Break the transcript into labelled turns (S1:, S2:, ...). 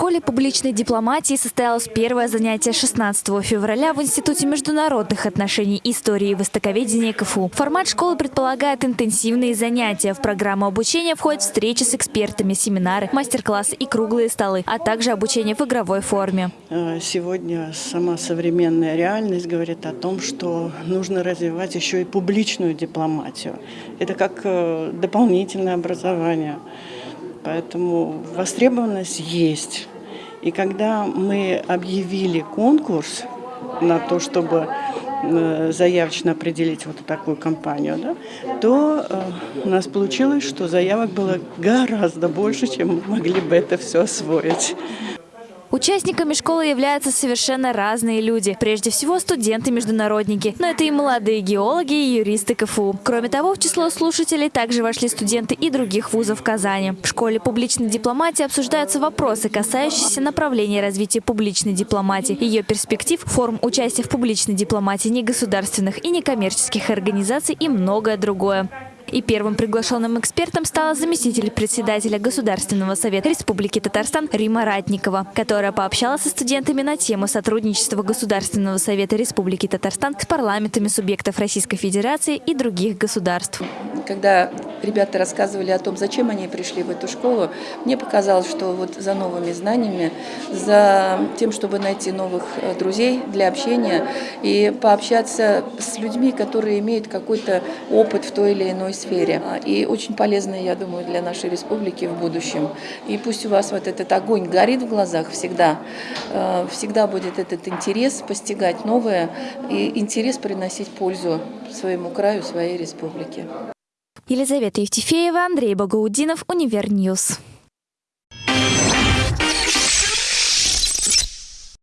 S1: школе публичной дипломатии состоялось первое занятие 16 февраля в Институте международных отношений, истории и востоковедения КФУ. Формат школы предполагает интенсивные занятия. В программу обучения входят встречи с экспертами, семинары, мастер-классы и круглые столы, а также обучение в игровой форме.
S2: Э, сегодня сама современная реальность говорит о том, что нужно развивать еще и публичную дипломатию. Это как э, дополнительное образование. Поэтому востребованность есть. И когда мы объявили конкурс на то, чтобы э, заявочно определить вот такую компанию, да, то э, у нас получилось, что заявок было гораздо больше, чем мы могли бы это все освоить.
S1: Участниками школы являются совершенно разные люди. Прежде всего студенты-международники, но это и молодые геологи и юристы КФУ. Кроме того, в число слушателей также вошли студенты и других вузов Казани. В школе публичной дипломатии обсуждаются вопросы, касающиеся направления развития публичной дипломатии, ее перспектив, форм участия в публичной дипломатии негосударственных и некоммерческих организаций и многое другое. И первым приглашенным экспертом стала заместитель председателя Государственного совета Республики Татарстан Рима Ратникова, которая пообщалась со студентами на тему сотрудничества Государственного совета Республики Татарстан с парламентами субъектов Российской Федерации и других государств.
S3: Когда ребята рассказывали о том, зачем они пришли в эту школу, мне показалось, что вот за новыми знаниями, за тем, чтобы найти новых э, друзей для общения и пообщаться с людьми, которые имеют какой-то опыт в той или иной сфере. И очень полезно, я думаю, для нашей республики в будущем. И пусть у вас вот этот огонь горит в глазах всегда, э, всегда будет этот интерес постигать новое и интерес приносить пользу своему краю, своей республике.
S1: Елизавета Евтефеева, Андрей Багаудинов, Univer News.